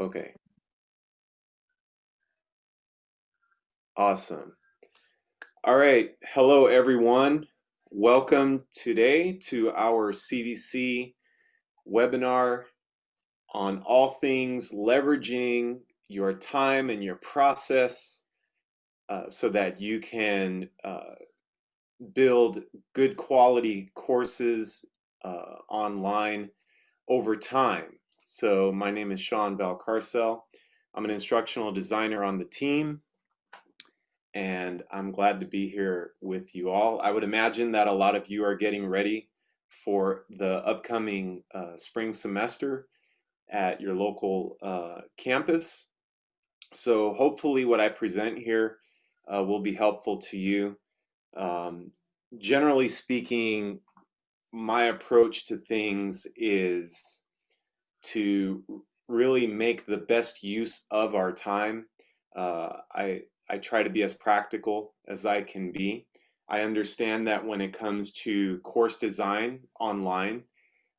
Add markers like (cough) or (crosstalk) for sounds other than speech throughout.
Okay. Awesome. All right. Hello, everyone. Welcome today to our CVC webinar on all things leveraging your time and your process uh, so that you can uh, build good quality courses uh, online over time. So my name is Sean Valcarcel. I'm an instructional designer on the team and I'm glad to be here with you all. I would imagine that a lot of you are getting ready for the upcoming uh, spring semester at your local uh, campus. So hopefully what I present here uh, will be helpful to you. Um, generally speaking, my approach to things is to really make the best use of our time. Uh, I, I try to be as practical as I can be. I understand that when it comes to course design online,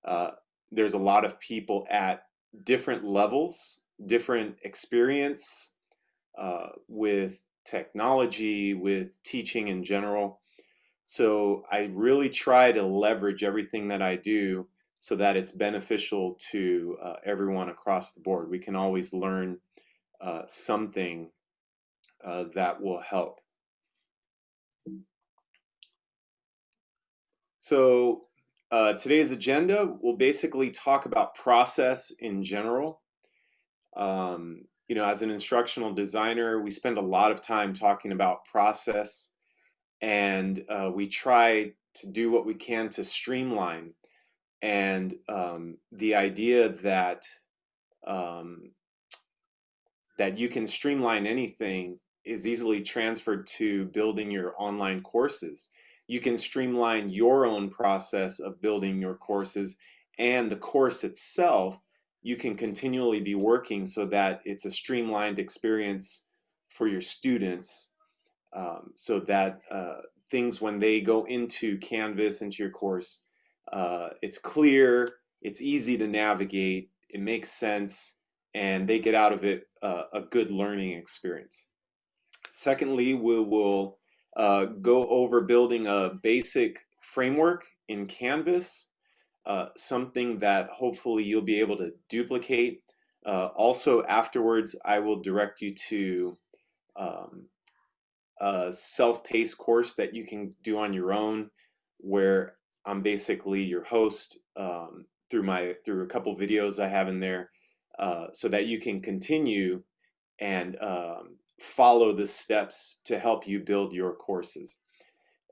uh, there's a lot of people at different levels, different experience uh, with technology, with teaching in general. So I really try to leverage everything that I do so that it's beneficial to uh, everyone across the board. We can always learn uh, something uh, that will help. So uh, today's agenda will basically talk about process in general. Um, you know, as an instructional designer, we spend a lot of time talking about process and uh, we try to do what we can to streamline and um, the idea that um, that you can streamline anything is easily transferred to building your online courses. You can streamline your own process of building your courses and the course itself you can continually be working so that it's a streamlined experience for your students um, so that uh, things when they go into Canvas, into your course, uh, it's clear, it's easy to navigate, it makes sense, and they get out of it uh, a good learning experience. Secondly, we will uh, go over building a basic framework in Canvas, uh, something that hopefully you'll be able to duplicate. Uh, also, afterwards, I will direct you to um, a self-paced course that you can do on your own, where I'm basically your host um, through my through a couple videos I have in there, uh, so that you can continue and um, follow the steps to help you build your courses.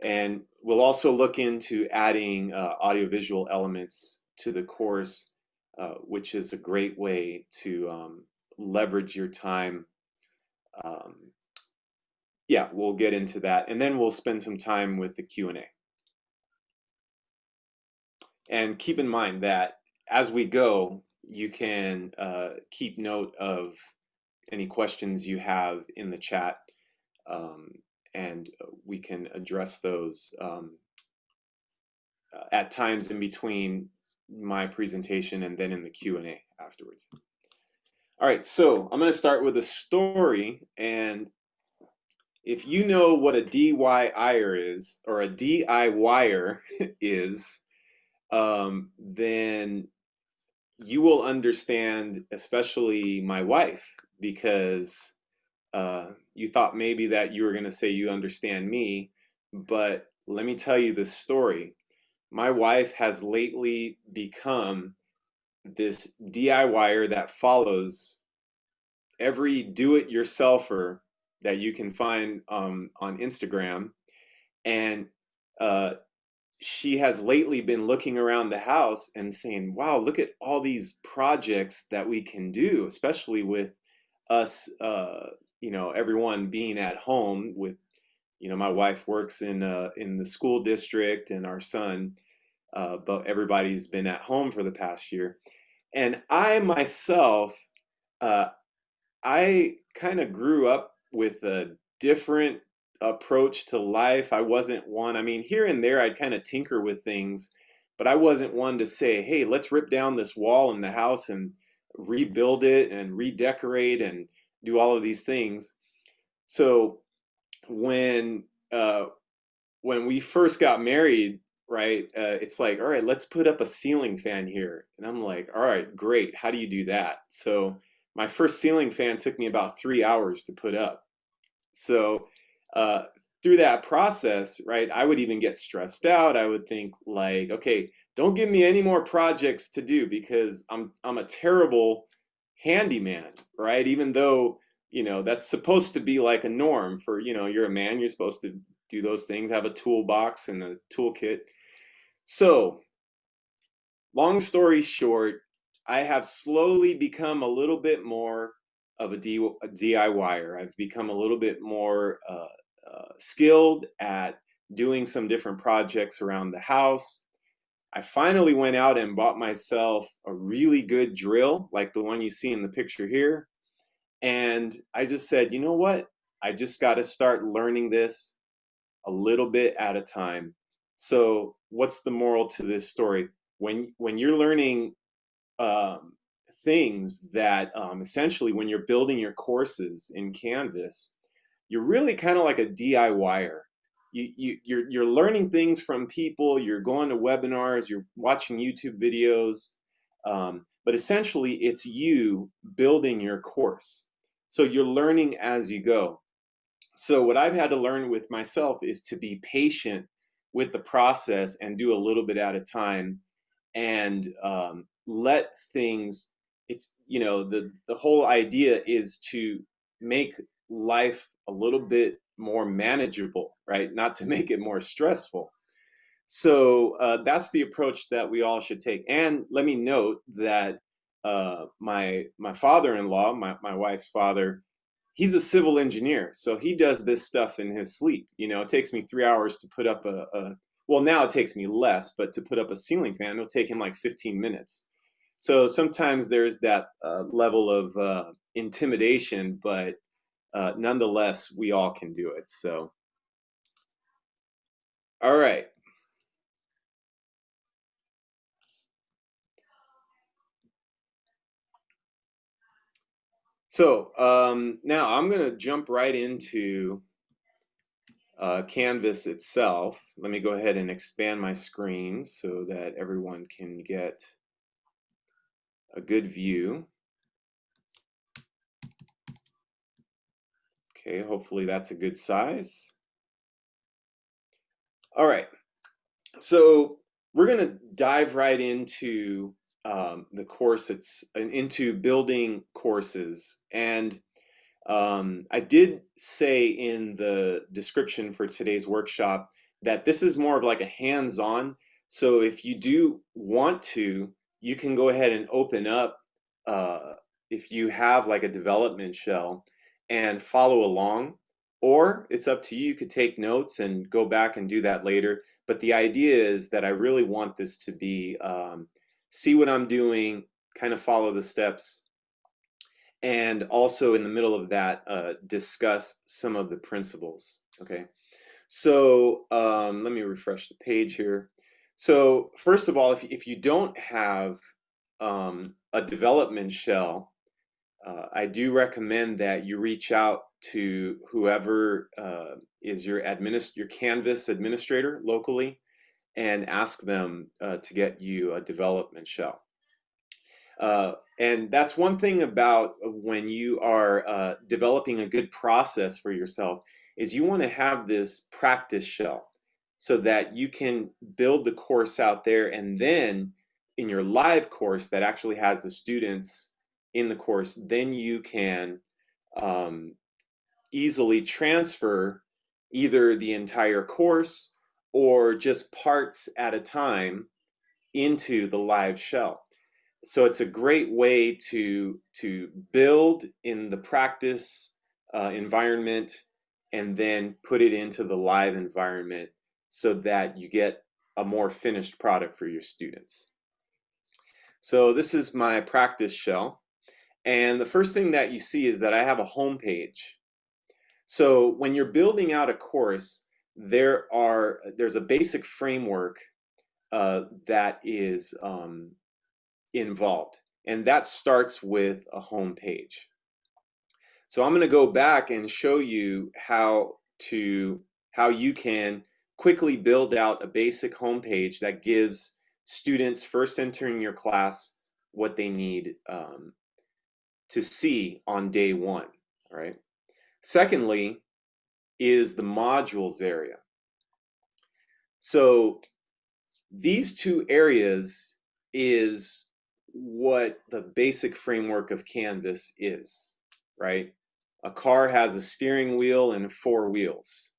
And we'll also look into adding uh, audiovisual elements to the course, uh, which is a great way to um, leverage your time. Um, yeah, we'll get into that. And then we'll spend some time with the Q&A. And keep in mind that as we go, you can uh, keep note of any questions you have in the chat um, and we can address those um, uh, at times in between my presentation and then in the Q&A afterwards. All right, so I'm going to start with a story and if you know what a DIYer is or a DIYer (laughs) is, um, then you will understand, especially my wife, because uh, you thought maybe that you were going to say you understand me, but let me tell you this story. My wife has lately become this DIYer that follows every do-it-yourselfer that you can find um, on Instagram. And uh, she has lately been looking around the house and saying, wow, look at all these projects that we can do, especially with us, uh, you know, everyone being at home with, you know, my wife works in, uh, in the school district and our son, uh, but everybody's been at home for the past year. And I myself, uh, I kind of grew up with a different approach to life. I wasn't one, I mean, here and there I'd kind of tinker with things, but I wasn't one to say, hey, let's rip down this wall in the house and rebuild it and redecorate and do all of these things. So when uh, when we first got married, right, uh, it's like, all right, let's put up a ceiling fan here. And I'm like, all right, great. How do you do that? So my first ceiling fan took me about three hours to put up. So uh, through that process, right, I would even get stressed out. I would think like, okay, don't give me any more projects to do because I'm I'm a terrible handyman, right? Even though, you know, that's supposed to be like a norm for, you know, you're a man, you're supposed to do those things, have a toolbox and a toolkit. So, long story short, I have slowly become a little bit more of a, D, a DIYer. I've become a little bit more uh, uh, skilled at doing some different projects around the house. I finally went out and bought myself a really good drill, like the one you see in the picture here. And I just said, you know what? I just got to start learning this a little bit at a time. So, what's the moral to this story? When when you're learning um, things that um, essentially, when you're building your courses in Canvas, you're really kind of like a DIYer you, you you're you're learning things from people you're going to webinars you're watching youtube videos um, but essentially it's you building your course. So you're learning as you go. So what i've had to learn with myself is to be patient with the process and do a little bit at a time and um, let things it's you know the the whole idea is to make life a little bit more manageable, right? Not to (laughs) make it more stressful. So uh, that's the approach that we all should take. And let me note that uh, my my father-in-law, my, my wife's father, he's a civil engineer. So he does this stuff in his sleep. You know, it takes me three hours to put up a, a well, now it takes me less, but to put up a ceiling fan, it'll take him like 15 minutes. So sometimes there's that uh, level of uh, intimidation, but uh, nonetheless, we all can do it. So, all right. So um, now I'm going to jump right into uh, Canvas itself. Let me go ahead and expand my screen so that everyone can get a good view. Okay, hopefully that's a good size. All right, so we're going to dive right into um, the course. It's into building courses, and um, I did say in the description for today's workshop that this is more of like a hands-on. So if you do want to, you can go ahead and open up uh, if you have like a development shell and follow along. Or it's up to you. You could take notes and go back and do that later. But the idea is that I really want this to be um, see what I'm doing, kind of follow the steps, and also in the middle of that, uh, discuss some of the principles. Okay. So um, let me refresh the page here. So first of all, if, if you don't have um, a development shell, uh, I do recommend that you reach out to whoever uh, is your administ your Canvas administrator locally and ask them uh, to get you a development shell. Uh, and that's one thing about when you are uh, developing a good process for yourself is you want to have this practice shell so that you can build the course out there and then in your live course that actually has the students in the course, then you can um, easily transfer either the entire course or just parts at a time into the live shell. So it's a great way to, to build in the practice uh, environment and then put it into the live environment so that you get a more finished product for your students. So this is my practice shell. And the first thing that you see is that I have a home page. So when you're building out a course, there are there's a basic framework uh, that is um, involved. and that starts with a home page. So I'm going to go back and show you how to how you can quickly build out a basic home page that gives students first entering your class what they need um, to see on day one. Right. Secondly, is the modules area. So these two areas is what the basic framework of Canvas is, right? A car has a steering wheel and four wheels.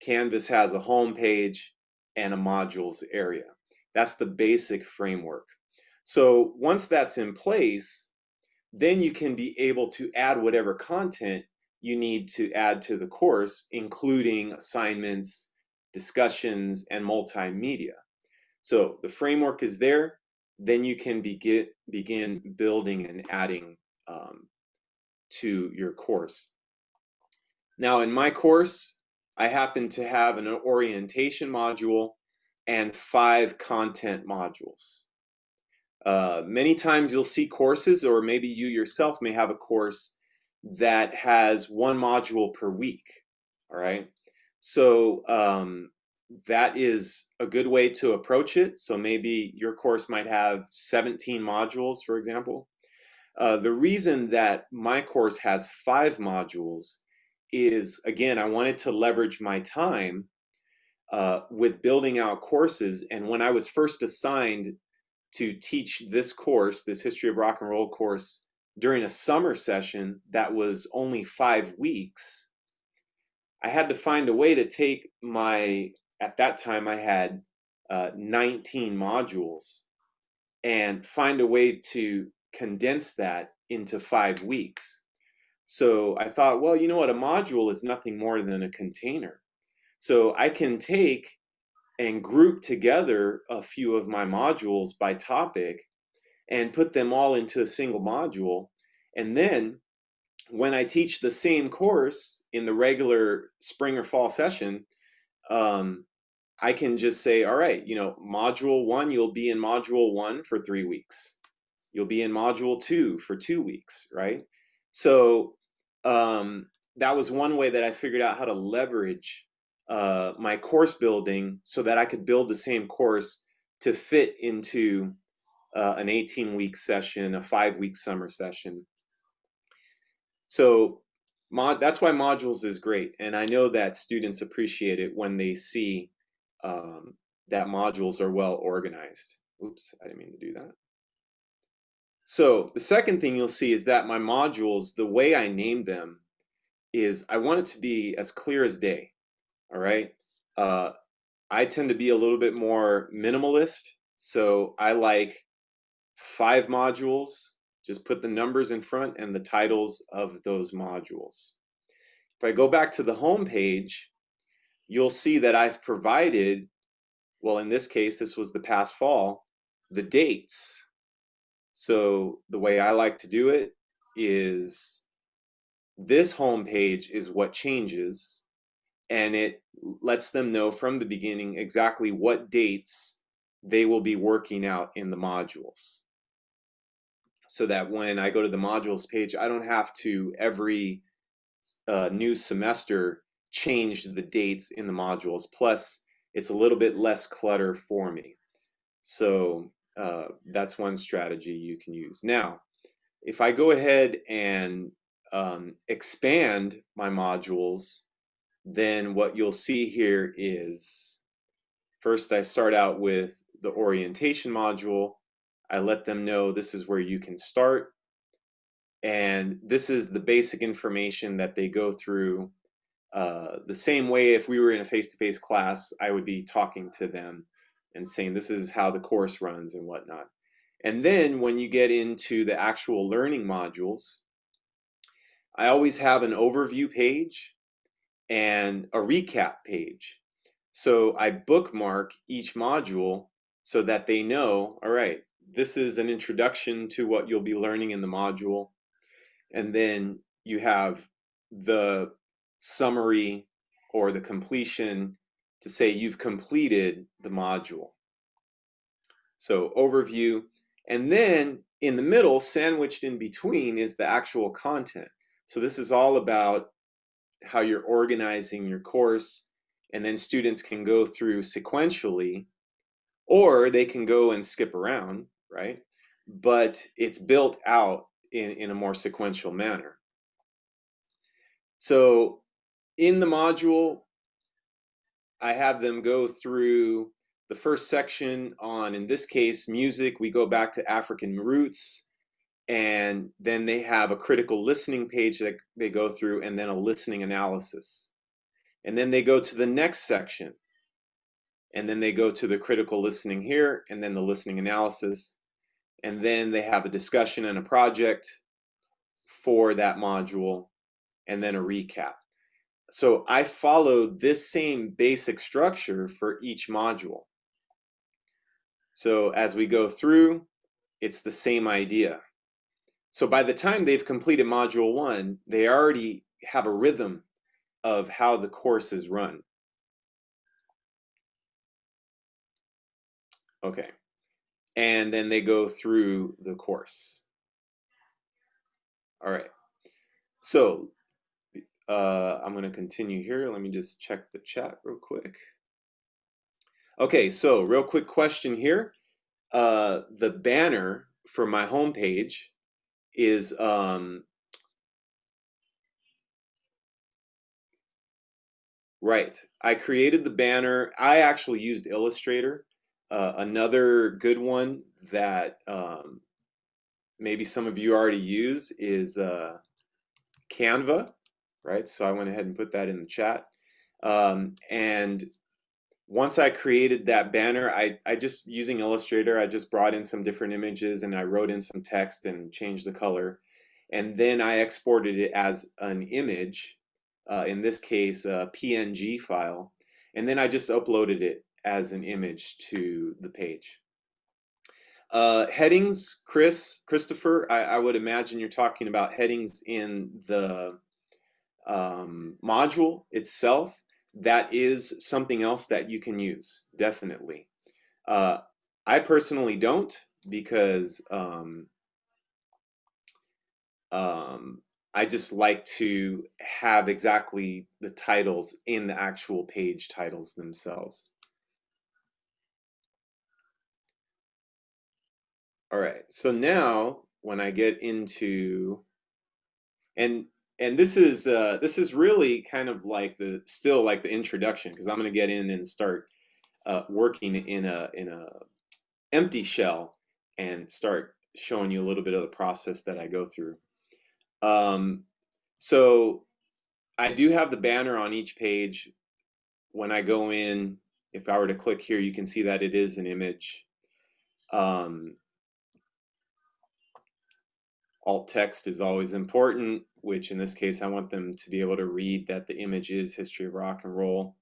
Canvas has a home page and a modules area. That's the basic framework. So once that's in place, then you can be able to add whatever content you need to add to the course, including assignments, discussions, and multimedia. So the framework is there, then you can begin, begin building and adding um, to your course. Now in my course, I happen to have an orientation module and five content modules. Uh, many times you'll see courses, or maybe you yourself may have a course that has one module per week. All right. So um, that is a good way to approach it. So maybe your course might have 17 modules, for example. Uh, the reason that my course has five modules is, again, I wanted to leverage my time uh, with building out courses. And when I was first assigned to teach this course, this History of Rock and Roll course, during a summer session that was only five weeks, I had to find a way to take my, at that time I had uh, 19 modules and find a way to condense that into five weeks. So I thought, well, you know what, a module is nothing more than a container. So I can take and group together a few of my modules by topic and put them all into a single module. And then when I teach the same course in the regular spring or fall session, um, I can just say, all right, you know, module one, you'll be in module one for three weeks. You'll be in module two for two weeks, right? So um, that was one way that I figured out how to leverage uh, my course building so that I could build the same course to fit into uh, an 18 week session, a five week summer session. So mod, that's why modules is great. And I know that students appreciate it when they see um, that modules are well organized. Oops, I didn't mean to do that. So the second thing you'll see is that my modules, the way I name them is I want it to be as clear as day. All right. Uh, I tend to be a little bit more minimalist. So I like five modules, just put the numbers in front and the titles of those modules. If I go back to the home page, you'll see that I've provided, well, in this case, this was the past fall, the dates. So the way I like to do it is this home page is what changes and it lets them know from the beginning exactly what dates they will be working out in the modules so that when I go to the modules page, I don't have to every uh, new semester change the dates in the modules. Plus, it's a little bit less clutter for me. So uh, that's one strategy you can use. Now, if I go ahead and um, expand my modules, then what you'll see here is first I start out with the orientation module I let them know this is where you can start. And this is the basic information that they go through. Uh, the same way if we were in a face-to-face -face class, I would be talking to them and saying this is how the course runs and whatnot. And then when you get into the actual learning modules, I always have an overview page and a recap page. So I bookmark each module so that they know, all right, this is an introduction to what you'll be learning in the module. And then you have the summary or the completion to say you've completed the module. So overview, and then in the middle, sandwiched in between, is the actual content. So this is all about how you're organizing your course, and then students can go through sequentially, or they can go and skip around, right? But it's built out in, in a more sequential manner. So in the module, I have them go through the first section on, in this case, music. We go back to African roots, and then they have a critical listening page that they go through, and then a listening analysis. And then they go to the next section, and then they go to the critical listening here, and then the listening analysis. And then they have a discussion and a project for that module, and then a recap. So I follow this same basic structure for each module. So as we go through, it's the same idea. So by the time they've completed module one, they already have a rhythm of how the course is run. Okay. And then they go through the course. All right. So uh, I'm going to continue here. Let me just check the chat real quick. Okay, so real quick question here. Uh, the banner for my homepage is um, right. I created the banner. I actually used Illustrator. Uh, another good one that um, maybe some of you already use is uh, Canva right? So I went ahead and put that in the chat. Um, and once I created that banner, I, I just using Illustrator, I just brought in some different images and I wrote in some text and changed the color. And then I exported it as an image, uh, in this case, a PNG file. And then I just uploaded it as an image to the page. Uh, headings, Chris, Christopher, I, I would imagine you're talking about headings in the um, module itself, that is something else that you can use, definitely. Uh, I personally don't because um, um, I just like to have exactly the titles in the actual page titles themselves. All right, so now when I get into, and and this is uh, this is really kind of like the still like the introduction because I'm going to get in and start uh, working in a in a empty shell and start showing you a little bit of the process that I go through. Um, so I do have the banner on each page. When I go in, if I were to click here, you can see that it is an image. Um, alt text is always important which in this case I want them to be able to read that the image is history of rock and roll.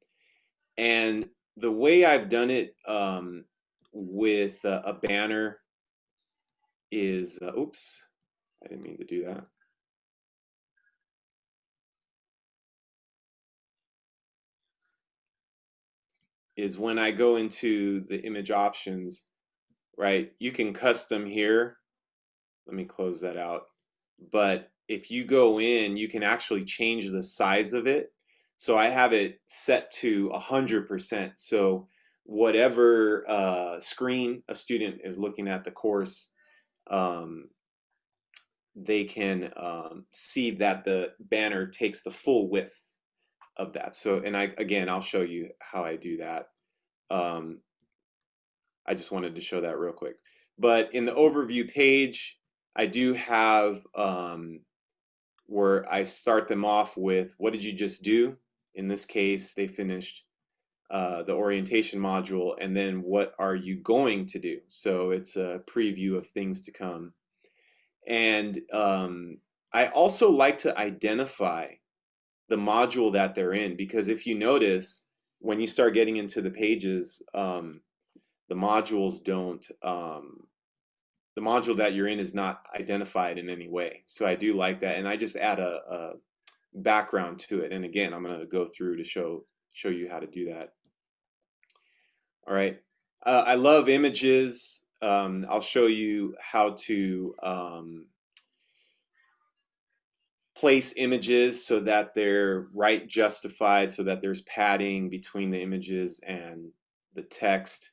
And the way I've done it um, with a, banner is, uh, oops, I didn't mean to do that. Is when I go into the image options, right, you can custom here. Let me close that out. But if you go in, you can actually change the size of it. So I have it set to 100%. So whatever uh, screen a student is looking at the course, um, they can um, see that the banner takes the full width of that. So, and I, again, I'll show you how I do that. Um, I just wanted to show that real quick. But in the overview page, I do have um, where I start them off with what did you just do? In this case, they finished uh, the orientation module, and then what are you going to do? So it's a preview of things to come. And um, I also like to identify the module that they're in because if you notice, when you start getting into the pages, um, the modules don't um, the module that you're in is not identified in any way. So I do like that. And I just add a, a background to it. And again, I'm going to go through to show, show you how to do that. All right. Uh, I love images. um, I'll show you how to um, place images so that they're right justified, so that there's padding between the images and the text.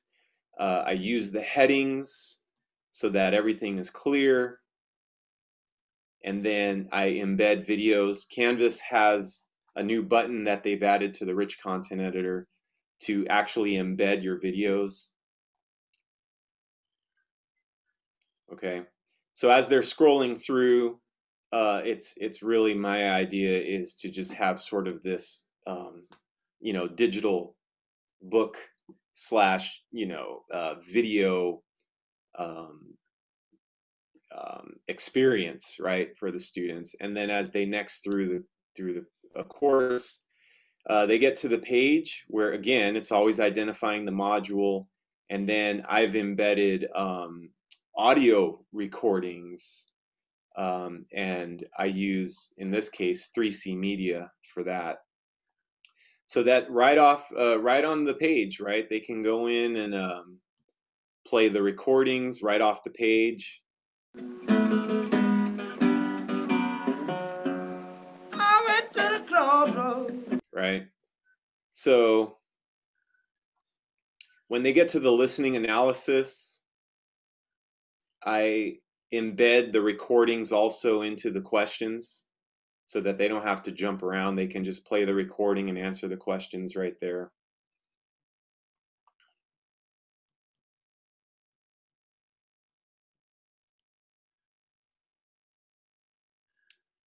Uh, I use the headings so that everything is clear. And then I embed videos. Canvas has a new button that they've added to the rich content editor to actually embed your videos. Okay, so as they're scrolling through, uh, it's it's really my idea is to just have sort of this, um, you know, digital book slash, you know, uh, video um, um, experience, right, for the students. And then as they next through the through the course, uh, they get to the page where again it's always identifying the module, and then I've embedded um, audio recordings, um, and I use in this case 3C Media for that. So that right off, uh, right on the page, right, they can go in and um, play the recordings right off the page. Right. So when they get to the listening analysis, I embed the recordings also into the questions so that they don't have to jump around. They can just play the recording and answer the questions right there.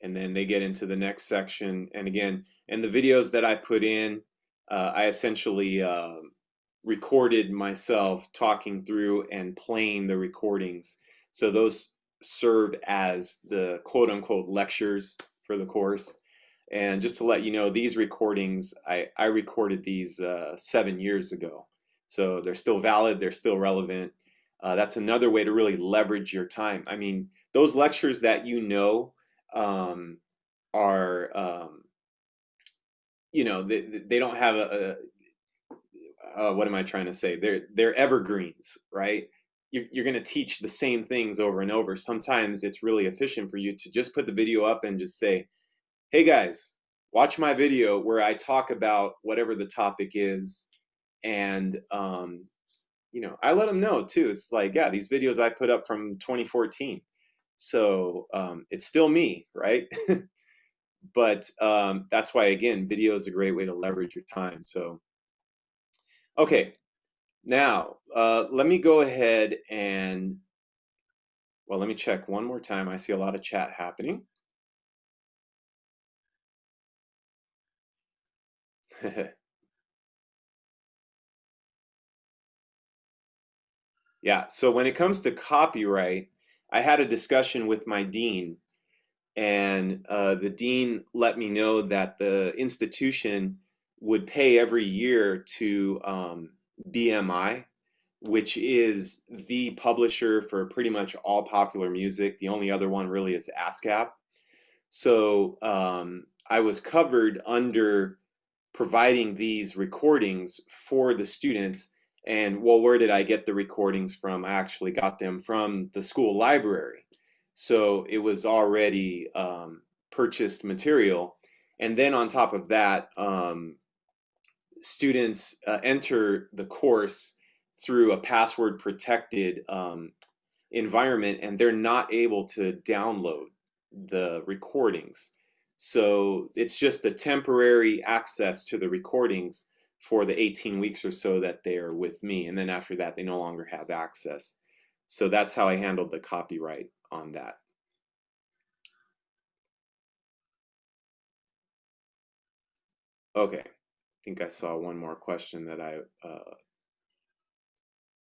And then they get into the next section. And again, and the videos that I put in, uh, I essentially uh, recorded myself talking through and playing the recordings. So those serve as the quote unquote lectures for the course. And just to let you know, these recordings, I, I recorded these uh, seven years ago. So they're still valid, they're still relevant. Uh, that's another way to really leverage your time. I mean, those lectures that you know um, are um, you know they, they don't have a, a what am I trying to say? They're they're evergreens, right? You're, you're going to teach the same things over and over. Sometimes it's really efficient for you to just put the video up and just say, "Hey guys, watch my video where I talk about whatever the topic is," and um, you know, I let them know too. It's like, yeah, these videos I put up from 2014 so um, it's still me, right? (laughs) but um, that's why, again, video is a great way to leverage your time. So, okay, now uh, let me go ahead and, well, let me check one more time. I see a lot of chat happening. (laughs) yeah, so when it comes to copyright, I had a discussion with my dean, and uh, the dean let me know that the institution would pay every year to um, BMI, which is the publisher for pretty much all popular music. The only other one really is ASCAP. So um, I was covered under providing these recordings for the students and well, where did I get the recordings from? I actually got them from the school library. So it was already um, purchased material. And then on top of that, um, students uh, enter the course through a password protected um, environment and they're not able to download the recordings. So it's just a temporary access to the recordings for the 18 weeks or so that they are with me. And then after that, they no longer have access. So that's how I handled the copyright on that. Okay, I think I saw one more question that I, uh,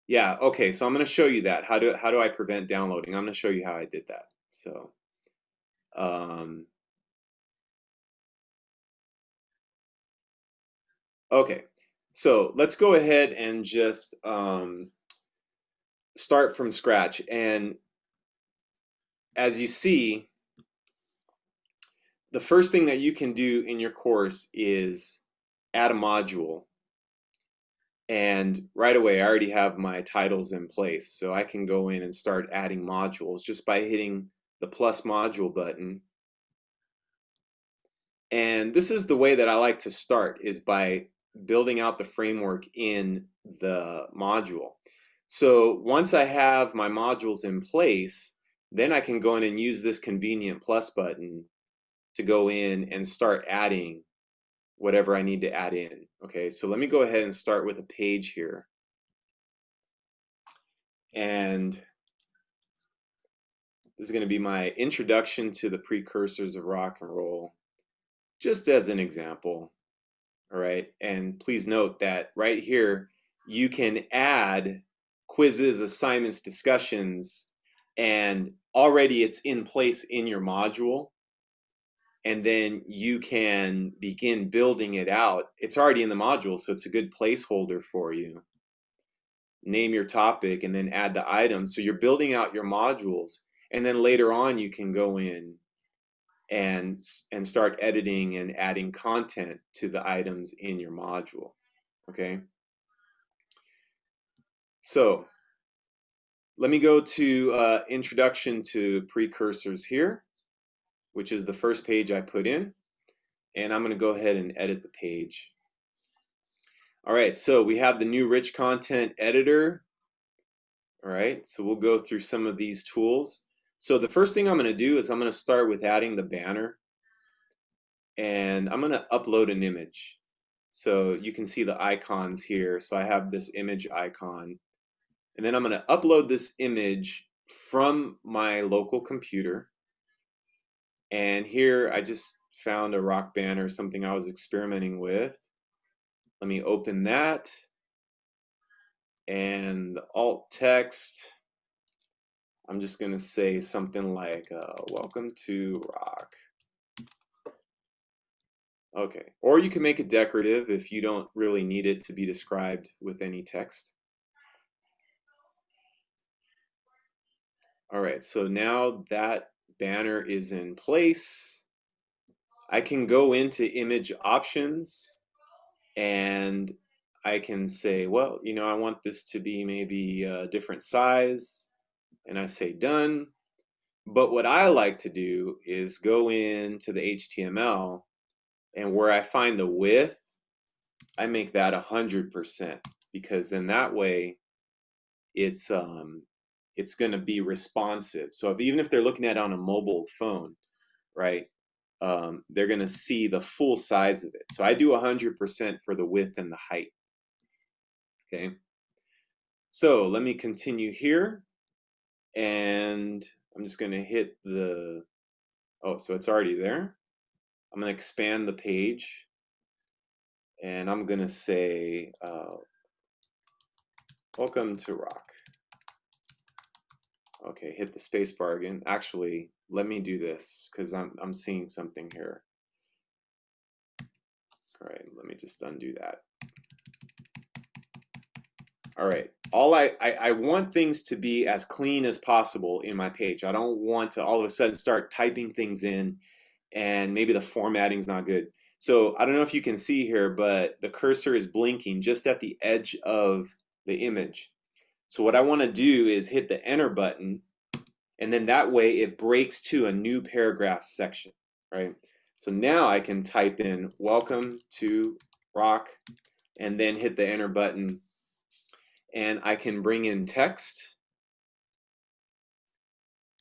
yeah, okay, so I'm gonna show you that. How do, how do I prevent downloading? I'm gonna show you how I did that. So, um, Okay, so let's go ahead and just um, start from scratch. And as you see, the first thing that you can do in your course is add a module. And right away, I already have my titles in place. So I can go in and start adding modules just by hitting the plus module button. And this is the way that I like to start is by building out the framework in the module. So once I have my modules in place, then I can go in and use this convenient plus button to go in and start adding whatever I need to add in. Okay, so let me go ahead and start with a page here. And this is going to be my introduction to the precursors of rock and roll, just as an example. All right, and please note that right here, you can add quizzes, assignments, discussions, and already it's in place in your module and then you can begin building it out. It's already in the module, so it's a good placeholder for you. Name your topic and then add the items. So you're building out your modules, and then later on you can go in and and start editing and adding content to the items in your module. Okay. So let me go to uh, introduction to precursors here which is the first page I put in. And I'm going to go ahead and edit the page. All right, so we have the new rich content editor. All right, so we'll go through some of these tools. So the first thing I'm going to do is I'm going to start with adding the banner. And I'm going to upload an image. So you can see the icons here. So I have this image icon. And then I'm going to upload this image from my local computer. And here I just found a rock banner, something I was experimenting with. Let me open that. And alt text, I'm just going to say something like, uh, welcome to rock. Okay, or you can make it decorative if you don't really need it to be described with any text. All right, so now that banner is in place. I can go into image options and I can say, well, you know, I want this to be maybe a different size and I say done. But what I like to do is go into the HTML and where I find the width, I make that 100% because then that way it's um, it's going to be responsive. So if, even if they're looking at it on a mobile phone, right, um, they're going to see the full size of it. So I do 100% for the width and the height. Okay. So let me continue here. And I'm just going to hit the, oh, so it's already there. I'm going to expand the page. And I'm going to say, uh, welcome to Rock. Okay, hit the space bar again. Actually, let me do this because I'm, I'm seeing something here. All right, let me just undo that. All right, all I, I, I, want things to be as clean as possible in my page. I don't want to all of a sudden start typing things in and maybe the formatting's not good. So I don't know if you can see here, but the cursor is blinking just at the edge of the image. So what I want to do is hit the enter button and then that way it breaks to a new paragraph section, right? So now I can type in welcome to rock and then hit the enter button and I can bring in text.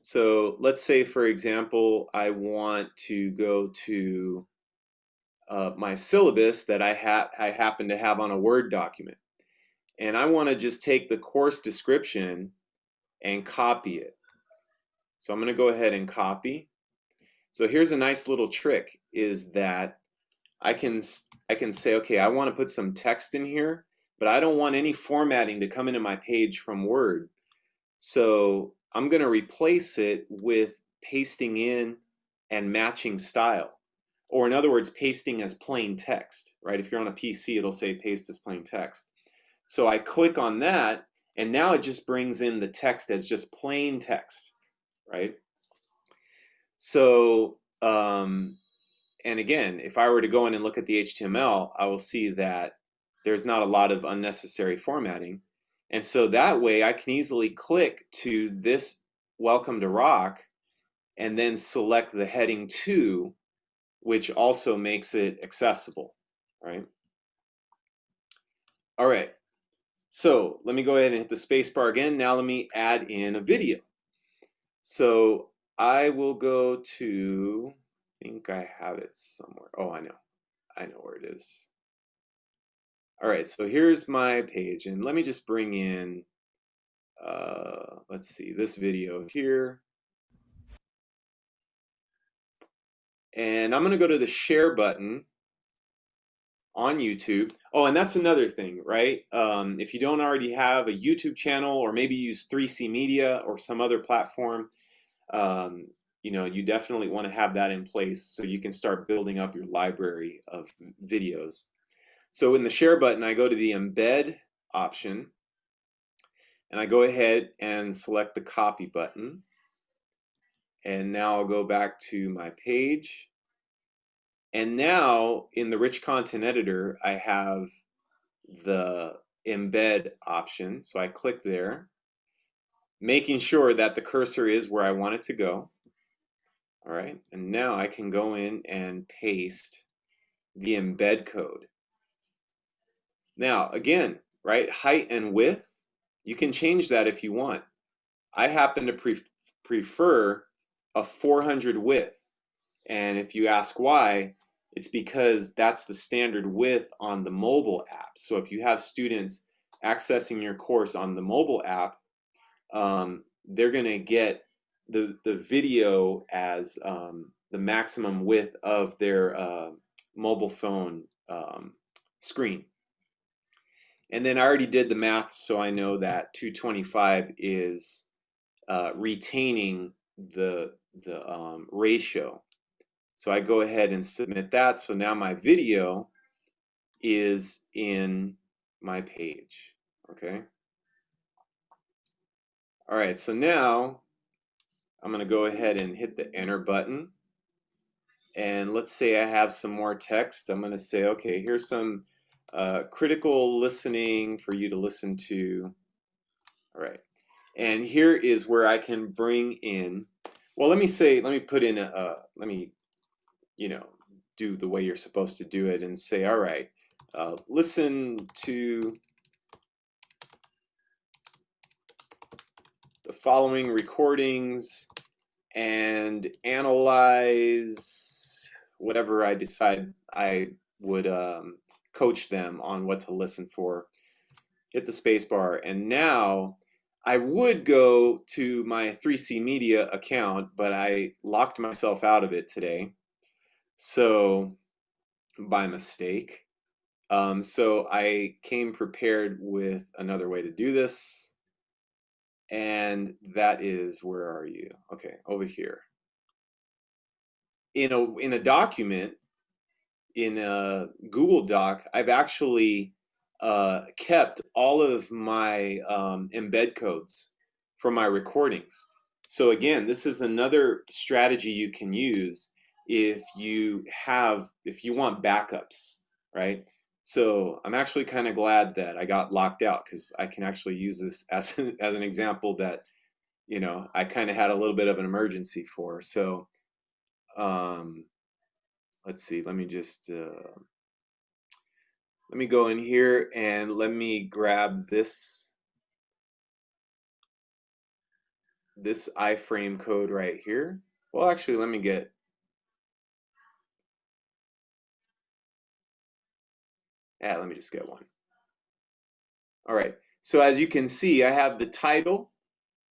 So let's say, for example, I want to go to uh, my syllabus that I, ha I happen to have on a Word document and I want to just take the course description and copy it. So I'm going to go ahead and copy. So here's a nice little trick is that I can I can say okay I want to put some text in here but I don't want any formatting to come into my page from Word. So I'm going to replace it with pasting in and matching style. Or in other words, pasting as plain text, right? If you're on a PC, it'll say paste as plain text. So I click on that and now it just brings in the text as just plain text, right? So, um, and again, if I were to go in and look at the HTML, I will see that there's not a lot of unnecessary formatting. And so that way I can easily click to this welcome to rock and then select the heading two, which also makes it accessible, right? All right, so let me go ahead and hit the space bar again. Now let me add in a video. So I will go to, I think I have it somewhere. Oh, I know. I know where it is. All right, so here's my page, and let me just bring in, uh, let's see, this video here. And I'm gonna go to the share button on YouTube. Oh, and that's another thing, right? Um, if you don't already have a YouTube channel or maybe use 3C Media or some other platform, um, you know, you definitely want to have that in place so you can start building up your library of videos. So in the share button, I go to the embed option and I go ahead and select the copy button. And now I'll go back to my page and now in the rich content editor, I have the embed option. So I click there, making sure that the cursor is where I want it to go. All right, and now I can go in and paste the embed code. Now, again, right, height and width, you can change that if you want. I happen to pre prefer a 400 width. And if you ask why, it's because that's the standard width on the mobile app. So if you have students accessing your course on the mobile app, um, they're going to get the, the video as um, the maximum width of their uh, mobile phone um, screen. And then I already did the math, so I know that 225 is uh, retaining the, the um, ratio. So I go ahead and submit that. So now my video is in my page, okay? All right, so now I'm gonna go ahead and hit the enter button. And let's say I have some more text. I'm gonna say, okay, here's some uh, critical listening for you to listen to. All right, and here is where I can bring in, well, let me say, let me put in a, uh, let me you know, do the way you're supposed to do it and say, all right, uh, listen to the following recordings and analyze whatever I decide I would um, coach them on what to listen for. Hit the spacebar, and now I would go to my 3C Media account, but I locked myself out of it today. So by mistake. Um, so I came prepared with another way to do this. And that is, where are you? Okay, over here. In a, in a document, in a Google Doc, I've actually uh, kept all of my um, embed codes for my recordings. So again, this is another strategy you can use if you have if you want backups right so i'm actually kind of glad that i got locked out because i can actually use this (laughs) as an, as an example that you know i kind of had a little bit of an emergency for so um let's see let me just uh, let me go in here and let me grab this this iframe code right here well actually let me get Yeah, let me just get one. All right, so as you can see, I have the title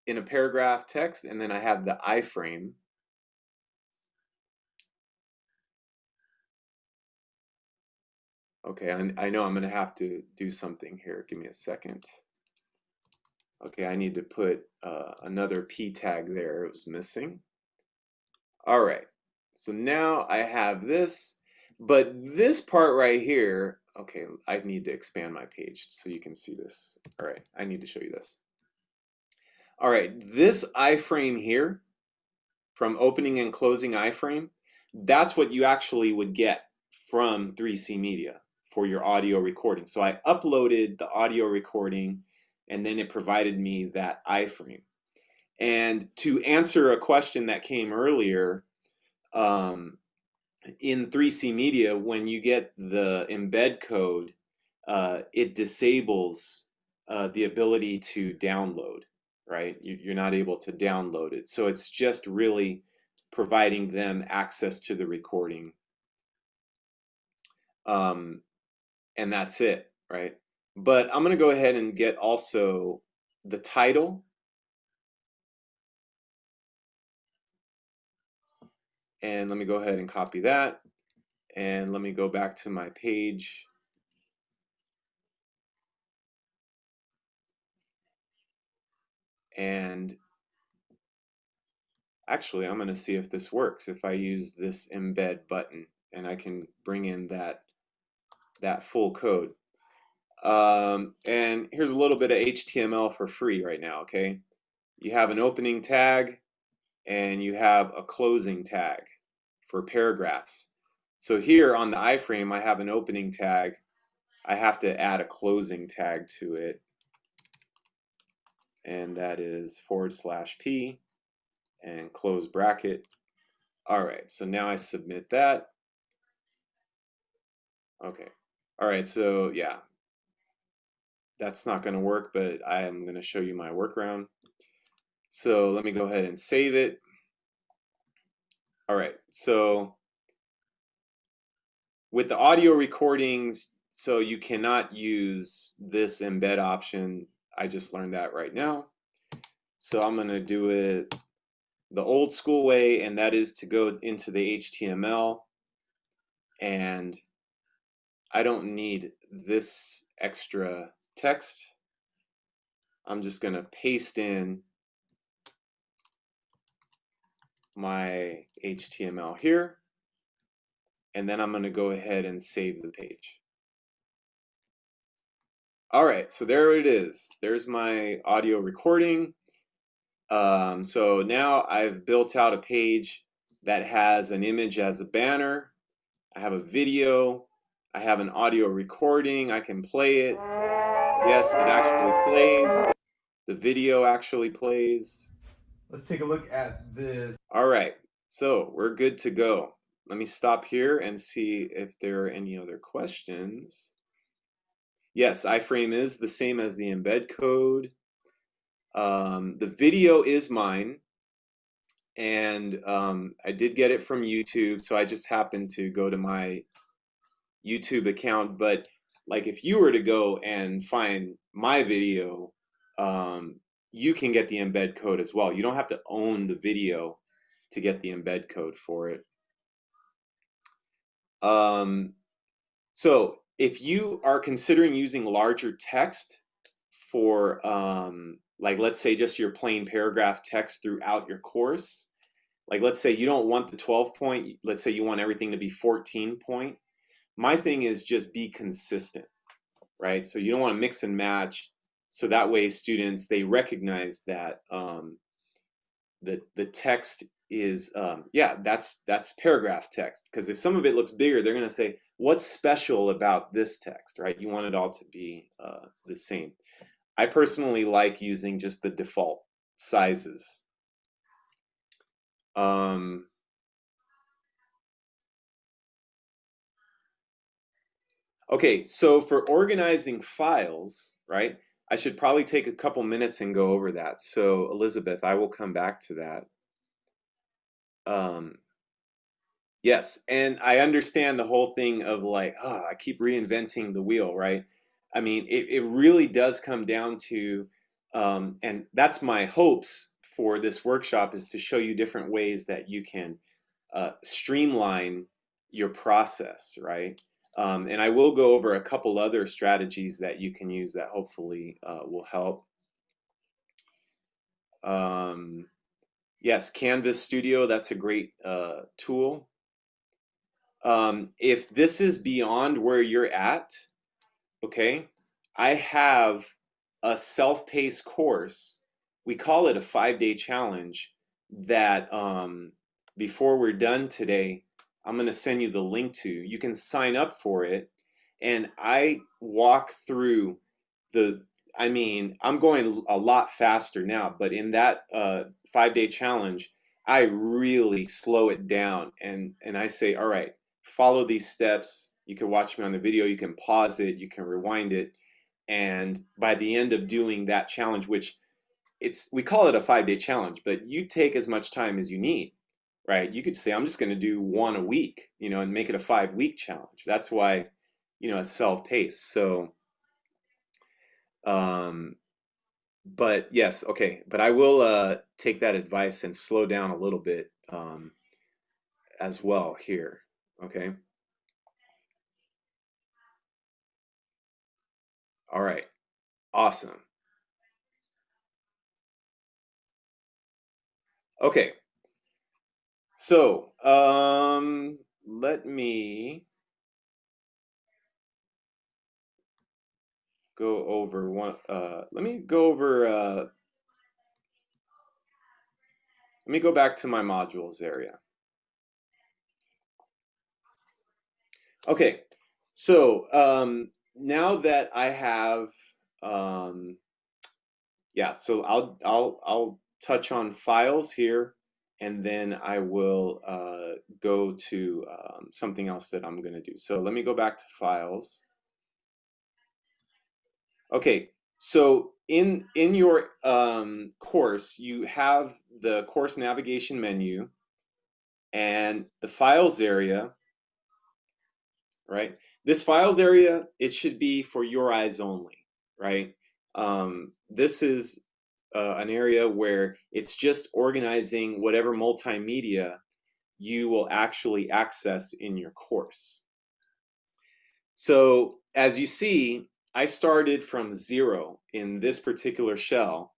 in a paragraph text, and then I have the iframe. Okay, I, I know I'm going to have to do something here. Give me a second. Okay, I need to put uh, another p tag there. It was missing. All right, so now I have this, but this part right here, okay, I need to expand my page so you can see this. All right, I need to show you this. All right, this iframe here, from opening and closing iframe, that's what you actually would get from 3C Media for your audio recording. So I uploaded the audio recording and then it provided me that iframe. And to answer a question that came earlier, um, in 3C Media, when you get the embed code, uh, it disables uh, the ability to download, right? You're not able to download it. So it's just really providing them access to the recording. Um, and that's it, right? But I'm going to go ahead and get also the title. And let me go ahead and copy that. And let me go back to my page. And actually, I'm going to see if this works. If I use this embed button and I can bring in that, that full code. Um, and here's a little bit of HTML for free right now, okay? You have an opening tag and you have a closing tag for paragraphs. So here on the iframe, I have an opening tag. I have to add a closing tag to it. And that is forward slash P and close bracket. All right, so now I submit that. Okay. All right, so yeah, that's not going to work, but I am going to show you my workaround. So let me go ahead and save it. All right, so with the audio recordings, so you cannot use this embed option. I just learned that right now. So I'm going to do it the old school way, and that is to go into the HTML. And I don't need this extra text. I'm just going to paste in my HTML here, and then I'm going to go ahead and save the page. All right, so there it is. There's my audio recording. Um, so now I've built out a page that has an image as a banner. I have a video. I have an audio recording. I can play it. Yes, it actually plays. The video actually plays. Let's take a look at this. All right, so we're good to go. Let me stop here and see if there are any other questions. Yes, iframe is the same as the embed code. Um, the video is mine, and um, I did get it from YouTube, so I just happened to go to my YouTube account, but like if you were to go and find my video, um, you can get the embed code as well. You don't have to own the video to get the embed code for it. Um, so if you are considering using larger text for um, like let's say just your plain paragraph text throughout your course, like let's say you don't want the 12 point, let's say you want everything to be 14 point, my thing is just be consistent, right? So you don't want to mix and match. So that way students, they recognize that um, the, the text is, um, yeah, that's, that's paragraph text. Because if some of it looks bigger, they're going to say, what's special about this text, right? You want it all to be uh, the same. I personally like using just the default sizes. Um, Okay, so for organizing files, right, I should probably take a couple minutes and go over that. So Elizabeth, I will come back to that. Um, yes, and I understand the whole thing of like, oh, I keep reinventing the wheel, right? I mean, it, it really does come down to, um, and that's my hopes for this workshop is to show you different ways that you can uh, streamline your process, right? Um, and I will go over a couple other strategies that you can use that hopefully uh, will help. Um, yes, Canvas Studio, that's a great uh, tool. Um, if this is beyond where you're at, okay, I have a self-paced course. We call it a five-day challenge that um, before we're done today, I'm going to send you the link to. You can sign up for it and I walk through the. I mean, I'm going a lot faster now, but in that uh, five day challenge, I really slow it down and and I say, all right, follow these steps. You can watch me on the video. You can pause it. You can rewind it, and by the end of doing that challenge, which it's we call it a five day challenge, but you take as much time as you need right? You could say, I'm just going to do one a week, you know, and make it a five week challenge. That's why, you know, it's self paced. So, um, but yes, okay. But I will uh, take that advice and slow down a little bit um, as well here. Okay. All right. Awesome. Okay. So, um, let me go over one, uh, let me go over, uh, let me go back to my modules area. Okay, so um, now that I have, um, yeah, so I'll, I'll, I'll touch on files here and then I will uh, go to um, something else that I'm going to do. So let me go back to files. Okay, so in in your um, course, you have the course navigation menu and the files area, right? This files area, it should be for your eyes only, right? Um, this is uh, an area where it's just organizing whatever multimedia you will actually access in your course. So as you see, I started from zero in this particular shell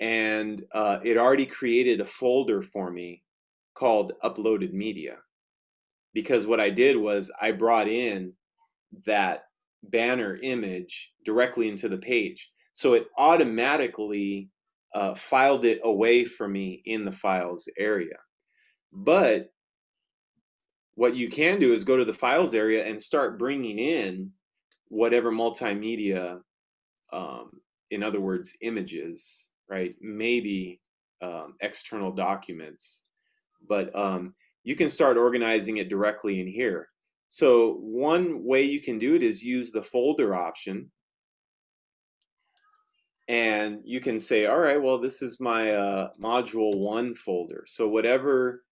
and uh, it already created a folder for me called uploaded media because what I did was I brought in that banner image directly into the page so it automatically uh, filed it away for me in the files area. But what you can do is go to the files area and start bringing in whatever multimedia, um, in other words, images, right? Maybe um, external documents, but um, you can start organizing it directly in here. So one way you can do it is use the folder option and you can say, all right, well, this is my uh, module one folder. So whatever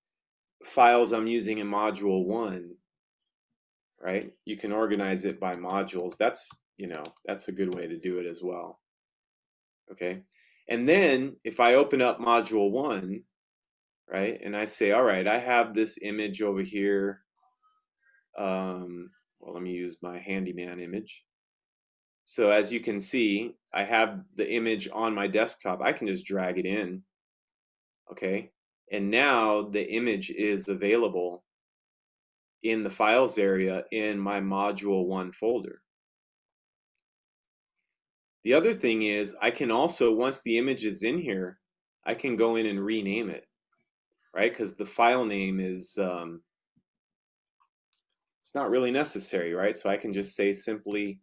files I'm using in module one, right, you can organize it by modules. That's, you know, that's a good way to do it as well. Okay. And then if I open up module one, right, and I say, all right, I have this image over here. Um, well, let me use my handyman image. So as you can see, I have the image on my desktop. I can just drag it in. Okay. And now the image is available in the files area in my module one folder. The other thing is I can also, once the image is in here, I can go in and rename it, right? Because the file name is, um, it's not really necessary, right? So I can just say simply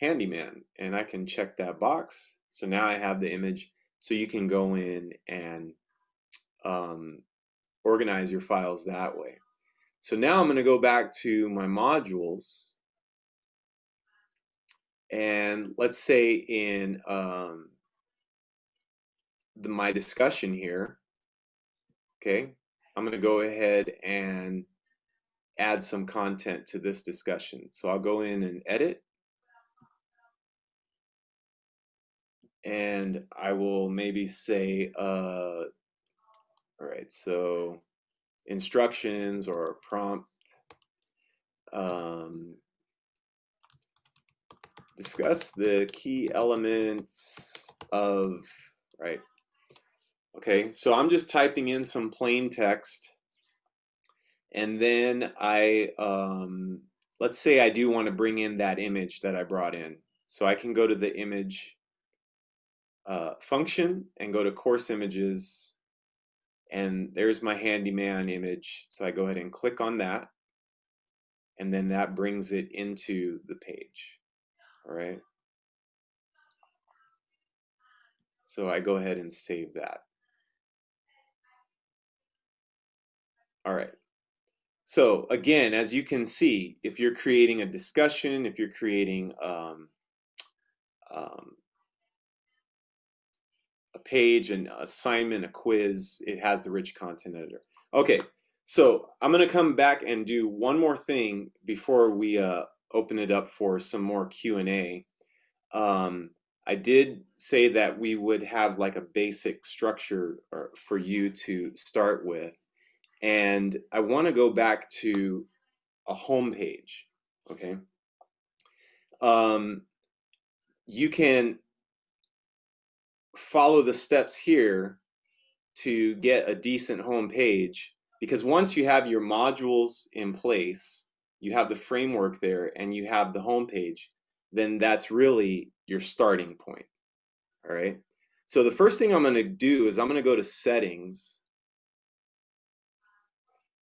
handyman and I can check that box. So now I have the image so you can go in and um, organize your files that way. So now I'm going to go back to my modules and let's say in um, the, my discussion here, okay, I'm going to go ahead and add some content to this discussion. So I'll go in and edit and I will maybe say, uh, all right, so instructions or prompt, um, discuss the key elements of, right, okay, so I'm just typing in some plain text, and then I, um, let's say I do want to bring in that image that I brought in. So I can go to the image uh, function and go to course images and there's my handyman image so I go ahead and click on that and then that brings it into the page. All right. So I go ahead and save that. All right. So again, as you can see, if you're creating a discussion, if you're creating um, um, page, an assignment, a quiz, it has the rich content editor. Okay, so I'm going to come back and do one more thing before we uh, open it up for some more Q&A. Um, I did say that we would have like a basic structure for you to start with. And I want to go back to a home page, okay? Um, you can follow the steps here to get a decent home page because once you have your modules in place, you have the framework there and you have the home page, then that's really your starting point. All right. So the first thing I'm going to do is I'm going to go to settings.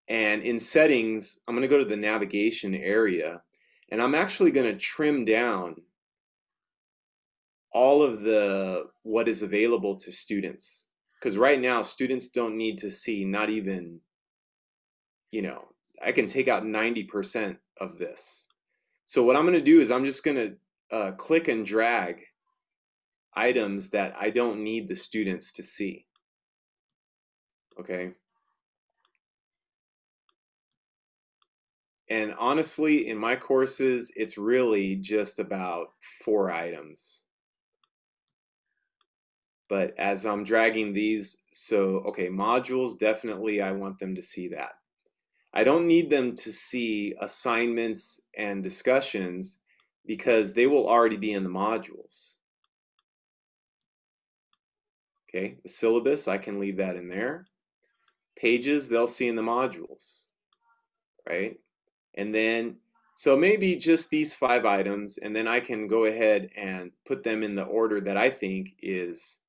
And in settings, I'm going to go to the navigation area and I'm actually going to trim down all of the what is available to students because right now students don't need to see not even you know i can take out 90% of this. So what i'm going to do is i'm just going to uh, click and drag items that i don't need the students to see. Okay? And honestly in my courses it's really just about four items but as I'm dragging these, so, okay, modules, definitely I want them to see that. I don't need them to see assignments and discussions because they will already be in the modules. Okay, the syllabus, I can leave that in there. Pages, they'll see in the modules, right? And then, so maybe just these five items, and then I can go ahead and put them in the order that I think is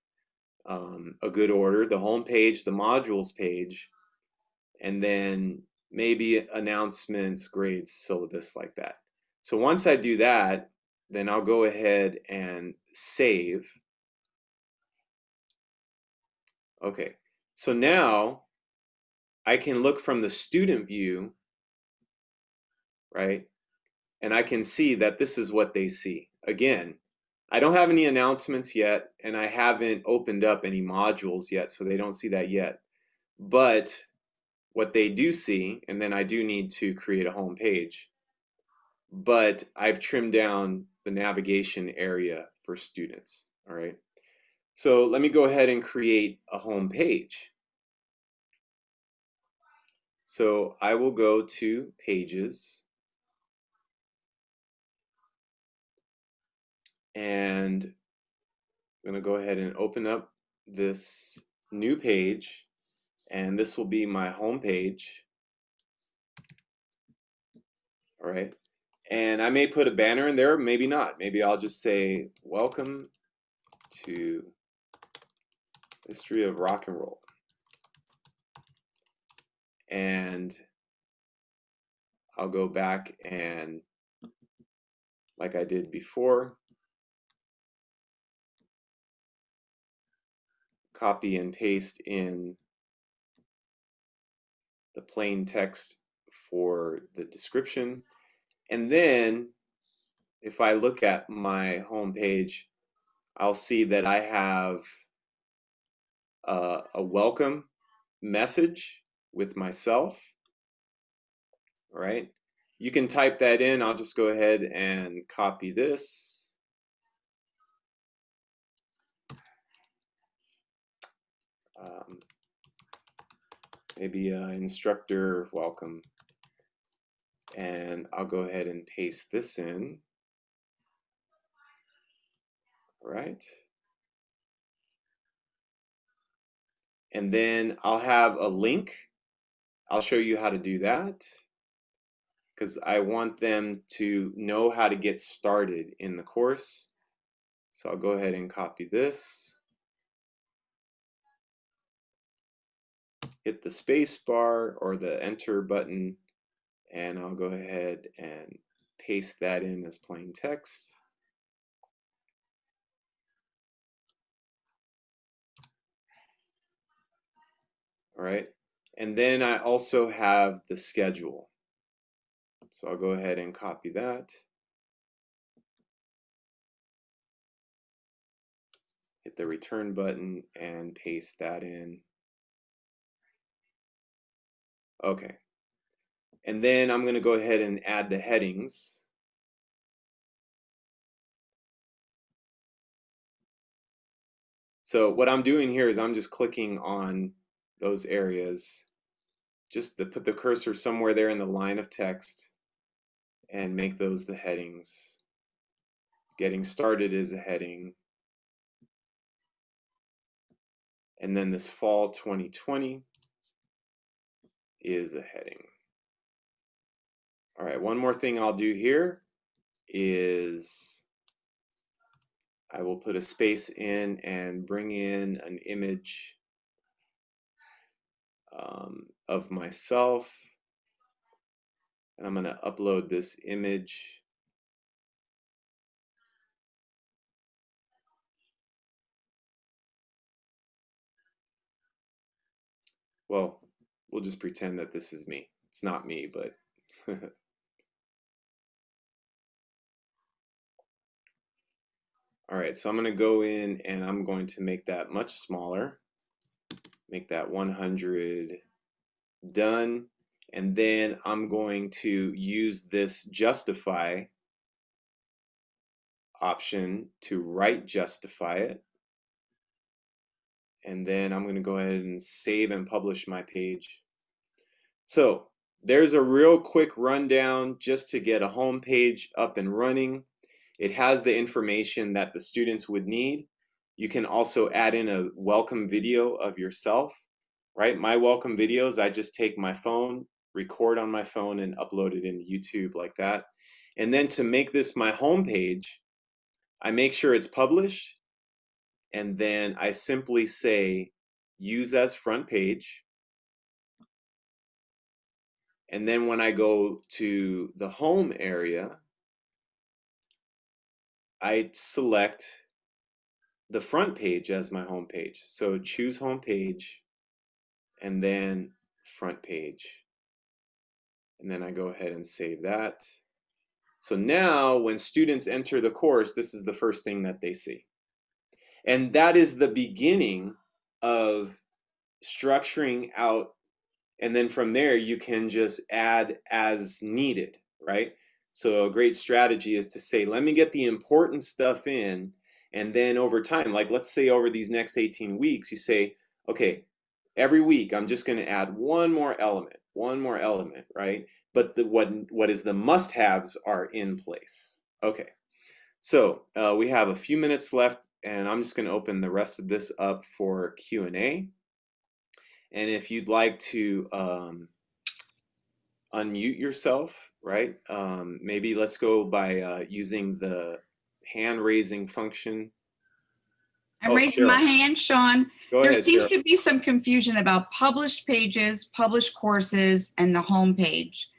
um, a good order, the home page, the modules page, and then maybe announcements, grades, syllabus like that. So once I do that, then I'll go ahead and save. Okay, so now I can look from the student view, right? And I can see that this is what they see. Again, I don't have any announcements yet, and I haven't opened up any modules yet, so they don't see that yet. But what they do see, and then I do need to create a home page, but I've trimmed down the navigation area for students, all right? So let me go ahead and create a home page. So I will go to Pages, and I'm going to go ahead and open up this new page and this will be my home page. All right and I may put a banner in there maybe not. Maybe I'll just say welcome to history of rock and roll. And I'll go back and like I did before copy and paste in the plain text for the description. And then if I look at my home page, I'll see that I have a, welcome message with myself. All right. You can type that in. I'll just go ahead and copy this. Um, maybe uh, instructor welcome. And I'll go ahead and paste this in. All right and then I'll have a link. I'll show you how to do that. Because I want them to know how to get started in the course. So I'll go ahead and copy this hit the space bar or the enter button and I'll go ahead and paste that in as plain text. All right, and then I also have the schedule. So I'll go ahead and copy that. Hit the return button and paste that in. Okay. And then I'm going to go ahead and add the headings. So what I'm doing here is I'm just clicking on those areas just to put the cursor somewhere there in the line of text and make those the headings. Getting started is a heading. And then this fall 2020 is a heading. All right, one more thing I'll do here is I will put a space in and bring in an image um, of myself. And I'm going to upload this image. Well, we'll just pretend that this is me. It's not me, but (laughs) All right, so I'm going to go in and I'm going to make that much smaller. Make that 100 done. And then I'm going to use this justify option to right justify it. And then I'm going to go ahead and save and publish my page. So there's a real quick rundown just to get a home page up and running. It has the information that the students would need. You can also add in a welcome video of yourself, right? My welcome videos, I just take my phone, record on my phone and upload it into YouTube like that. And then to make this my home page, I make sure it's published and then I simply say use as front page. And then when I go to the home area, I select the front page as my home page. So choose home page and then front page. And then I go ahead and save that. So now when students enter the course, this is the first thing that they see. And that is the beginning of structuring out. And then from there, you can just add as needed, right? So a great strategy is to say, let me get the important stuff in. And then over time, like let's say over these next 18 weeks, you say, okay, every week I'm just going to add one more element, one more element, right? But the, what, what is the must-haves are in place. Okay, so uh, we have a few minutes left and I'm just going to open the rest of this up for Q&A. And if you'd like to um, unmute yourself, right? Um, maybe let's go by uh, using the hand raising function. I'm oh, raising Cheryl. my hand, Sean. Go there ahead, seems Cheryl. to be some confusion about published pages, published courses, and the home page.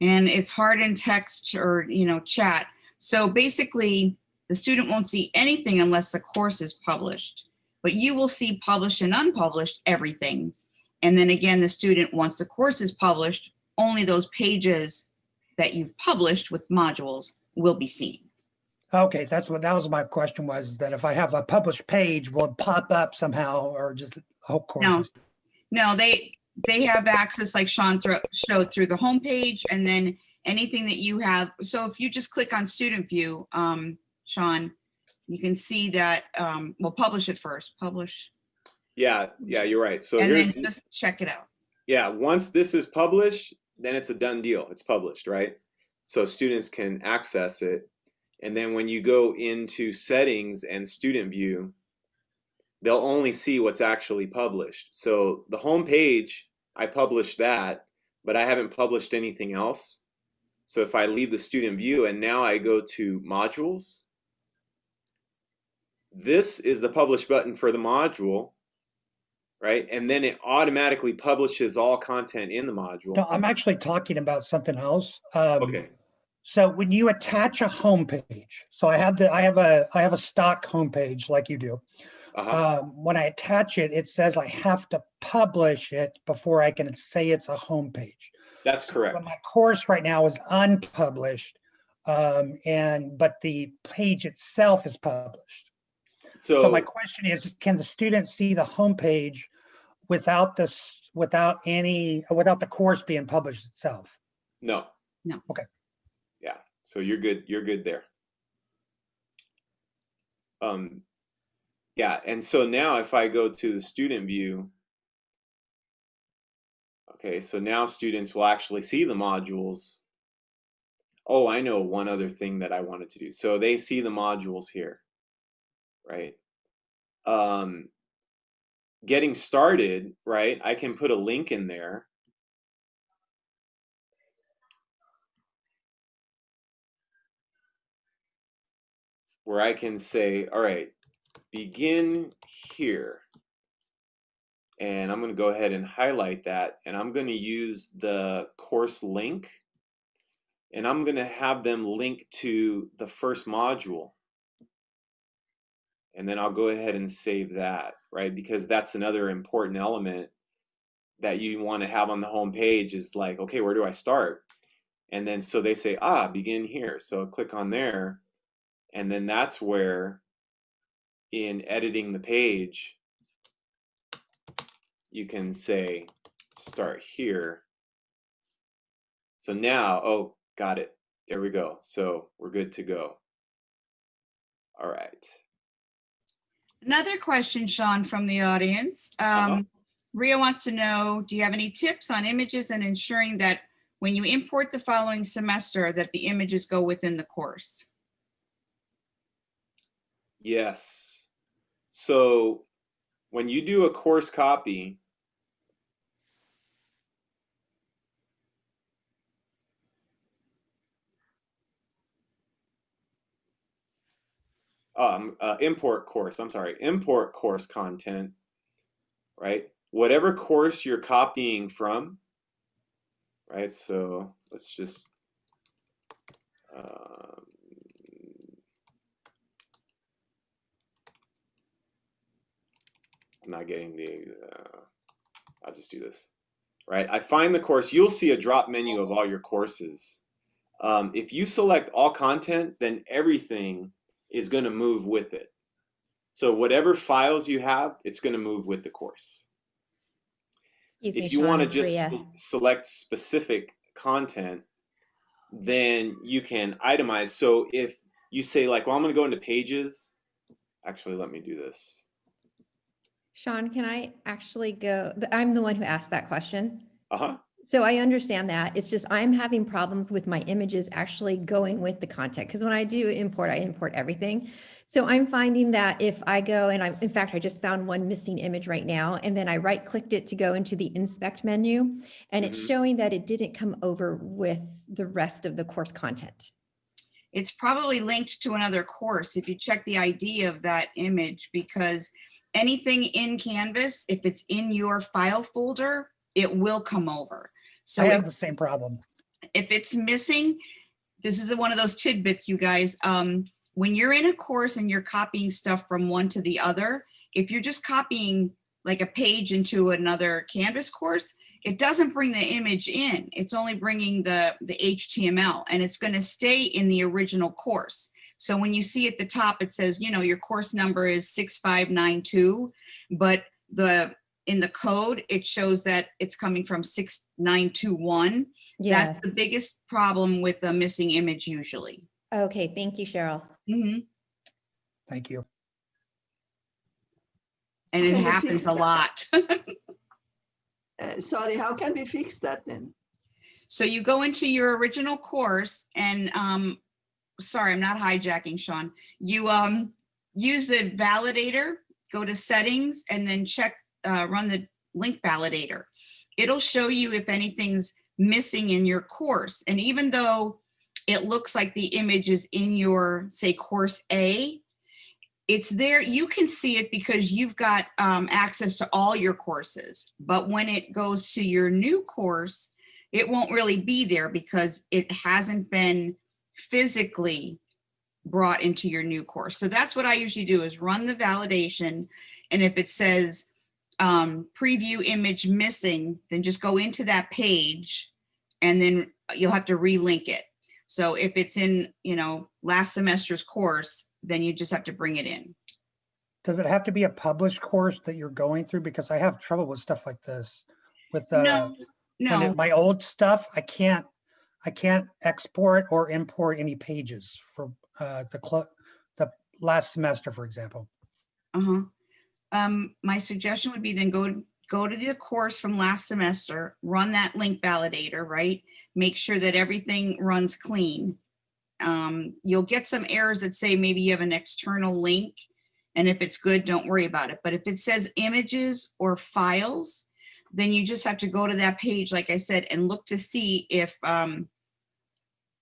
And it's hard in text or, you know, chat. So basically, the student won't see anything unless the course is published. But you will see published and unpublished everything. And then again, the student, once the course is published, only those pages that you've published with modules will be seen. Okay, that's what that was my question was that if I have a published page, will it pop up somehow or just whole courses? No, no, they they have access like Sean thro showed through the homepage and then anything that you have. So if you just click on student view, um, Sean, you can see that um, we'll publish it first, publish. Yeah, yeah, you're right. So and here's then just check it out. yeah, once this is published, then it's a done deal. It's published, right? So students can access it. And then when you go into settings and student view, they'll only see what's actually published. So the home page, I published that, but I haven't published anything else. So if I leave the student view and now I go to modules, this is the publish button for the module, right? And then it automatically publishes all content in the module. No, I'm actually talking about something else. Um, Okay, So when you attach a homepage, so I have the, I have a, I have a stock homepage like you do. uh-huh, Um, when I attach it, it says I have to publish it before I can say it's a homepage. that's correct. But my course right now is unpublished. Um, and, but the page itself is published. So my question is, can the students see the homepage without this, without any, without the course being published itself? no. No. Okay. Yeah, so you're good, you're good there. Um, yeah, and so now if I go to the student view, okay, so now students will actually see the modules. Oh, I know one other thing that I wanted to do. So they see the modules here, right? Um, getting started, right? I can put a link in there. where I can say, all right, begin here. And I'm going to go ahead and highlight that. And I'm going to use the course link. And I'm going to have them link to the first module. And then I'll go ahead and save that, right? Because that's another important element that you want to have on the home page is like, okay, where do I start? And then so they say, ah, begin here. So I click on there. And then that's where in editing the page, you can say start here. So now, oh, got it. There we go. So we're good to go. All right. Another question, Sean, from the audience. Uh-huh. Um, Ria wants to know, do you have any tips on images and ensuring that when you import the following semester, that the images go within the course? Yes. So when you do a course copy, um, uh, import course, I'm sorry, import course content, right? Whatever course you're copying from, right? So let's just, um, I'm not getting the, uh, I'll just do this, right? I find the course, you'll see a drop menu of all your courses. Um, if you select all content, then everything is going to move with it. So whatever files you have, it's going to move with the course. Excuse If you want to just select specific content, then you can itemize. So if you say like, well, I'm going to go into pages, actually, let me do this. Sean, can I actually go? I'm the one who asked that question. Uh-huh. So I understand that. It's just I'm having problems with my images actually going with the content. Because when I do import, I import everything. So I'm finding that if I go and I, in fact, I just found one missing image right now, and then I right clicked it to go into the inspect menu, and it's Mhm. showing that it didn't come over with the rest of the course content. It's probably linked to another course if you check the ID of that image because anything in Canvas, if it's in your file folder, it will come over. So I if have the same problem. if it's missing, this is one of those tidbits, you guys. Um, when you're in a course and you're copying stuff from one to the other, if you're just copying like a page into another Canvas course, it doesn't bring the image in. It's only bringing the, the HTML and it's going to stay in the original course. So when you see at the top, it says, you know, your course number is 6592, but the in the code, it shows that it's coming from 6921. Yeah. That's the biggest problem with a missing image usually. Okay. Thank you, Cheryl. Mhm. Thank you. And it happens a lot. (laughs) Uh, sorry, how can we fix that then? So you go into your original course and, um, sorry, I'm not hijacking, Sean. You, um, use the validator, go to settings and then check, uh, run the link validator. It'll show you if anything's missing in your course. And even though it looks like the image is in your, say, course A, it's there, you can see it because you've got um, access to all your courses. But when it goes to your new course, it won't really be there because it hasn't been physically brought into your new course. So that's what I usually do is run the validation. And if it says um, preview image missing, then just go into that page and then you'll have to relink it. So if it's in, you know, last semester's course, then you just have to bring it in. Does it have to be a published course that you're going through? Because I have trouble with stuff like this. With uh, No, when it- no, my old stuff, I can't, I can't export or import any pages for uh, the the last semester, for example. uh-huh. Um, my suggestion would be then go, go to the course from last semester, run that link validator, right? Make sure that everything runs clean. Um, you'll get some errors that say maybe you have an external link. And if it's good, don't worry about it. But if it says images or files, then you just have to go to that page, like I said, and look to see if, um,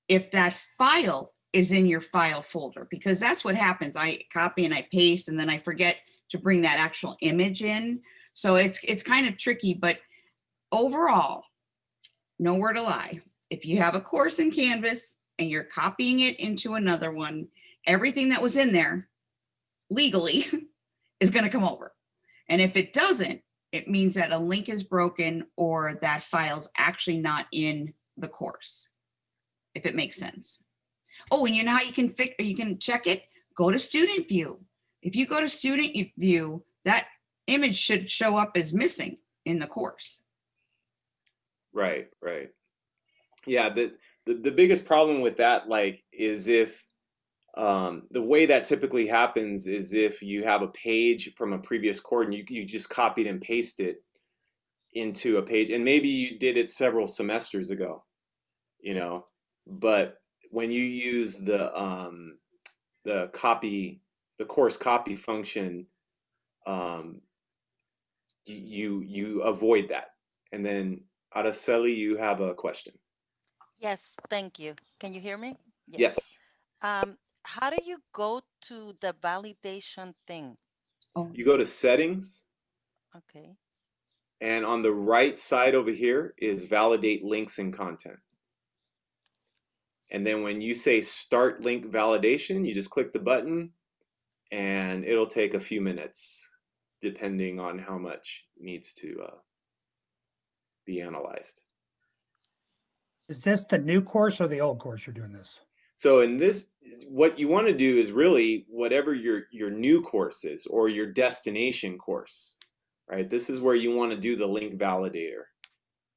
if that file is in your file folder, because that's what happens. I copy and I paste and then I forget to bring that actual image in. So it's, it's kind of tricky, but overall, nowhere to lie. If you have a course in Canvas and you're copying it into another one, everything that was in there legally (laughs) is going to come over. And if it doesn't, it means that a link is broken or that file's actually not in the course, if it makes sense. Oh, and you know how you can fix, you can check it? Go to student view. If you go to student view, that image should show up as missing in the course. Right, right. Yeah, the, the the biggest problem with that like is if um the way that typically happens is if you have a page from a previous course and you you just copied and pasted it into a page and maybe you did it several semesters ago, you know, but when you use the um the copy the course copy function um you you, you avoid that and then Araceli, you have a question. Yes, thank you. Can you hear me? Yes. Um, how do you go to the validation thing? Oh, You go to settings, Okay, and on the right side over here is validate links and content. And then when you say start link validation, you just click the button and it'll take a few minutes depending on how much needs to uh, be analyzed. Is this the new course or the old course you're doing this? So in this, what you want to do is really whatever your your new course is or your destination course, right? This is where you want to do the link validator.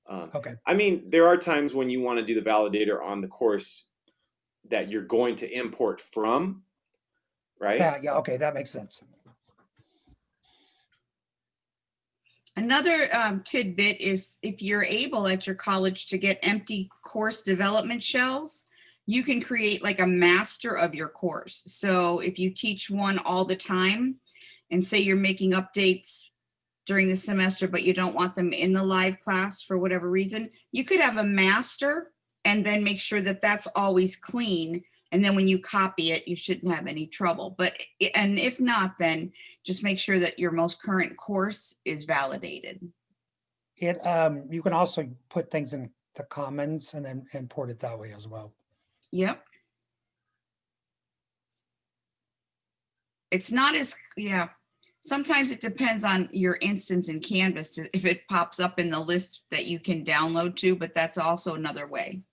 Um, Okay, I mean, there are times when you want to do the validator on the course that you're going to import from, right? yeah, yeah, okay, that makes sense. Another um, tidbit is if you're able at your college to get empty course development shells, you can create like a master of your course. So if you teach one all the time and say you're making updates during the semester, but you don't want them in the live class for whatever reason, you could have a master and then make sure that that's always clean. And then when you copy it, you shouldn't have any trouble. But, and if not, then just make sure that your most current course is validated. It, um, you can also put things in the commons and then import it that way as well. Yep. It's not as, yeah, sometimes it depends on your instance in Canvas, to- if it pops up in the list that you can download to, but that's also another way.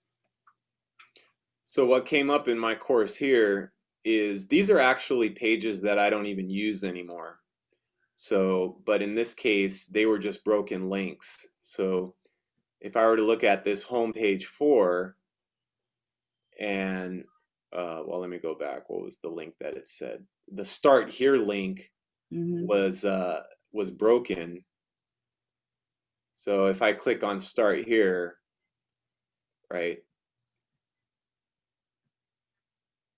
So what came up in my course here is these are actually pages that I don't even use anymore. So, but in this case, they were just broken links. So if I were to look at this home page four and, uh, well, let me go back. What was the link that it said? The start here link Mhm. was, uh, was broken. So if I click on start here, right?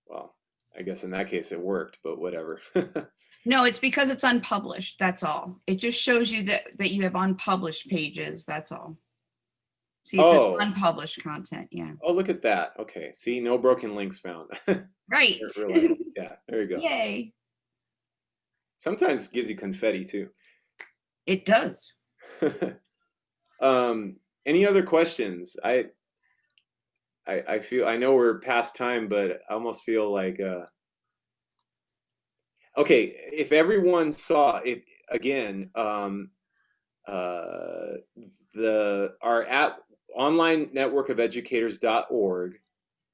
Well, I guess in that case it worked, but whatever. (laughs) No, it's because it's unpublished, that's all. It just shows you that, that you have unpublished pages, that's all. See, it's Oh. unpublished content, yeah, oh, look at that. Okay. See, no broken links found. (laughs) right. (laughs) Yeah, there you go. Yay. Sometimes it gives you confetti too. It does. um, any other questions? I, I, I feel I know we're past time, but I almost feel like uh, okay. If everyone saw, if again, um, uh, the our app online network of educators.org,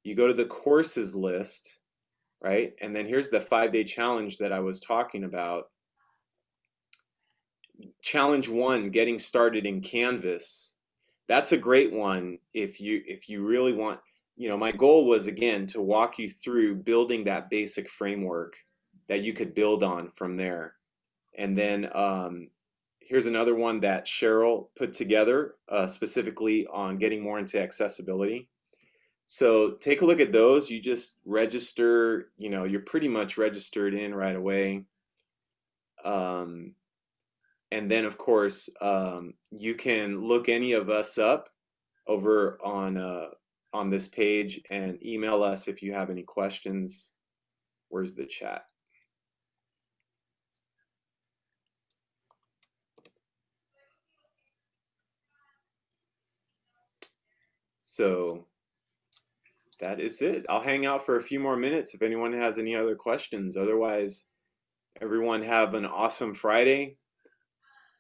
you go to the courses list, right? And then here's the five day challenge that I was talking about challenge one getting started in canvas that's a great one if you if you really want you know my goal was again to walk you through building that basic framework that you could build on from there. And then um, here's another one that cheryl put together uh, specifically on getting more into accessibility. So take a look at those. You just register you know you're pretty much registered in right away. Um, and then of course um, you can look any of us up over on uh, on this page and email us if you have any questions. Where's the chat? So that is it. I'll hang out for a few more minutes if anyone has any other questions. Otherwise everyone have an awesome friday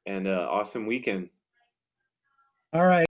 and uh, awesome weekend. All right.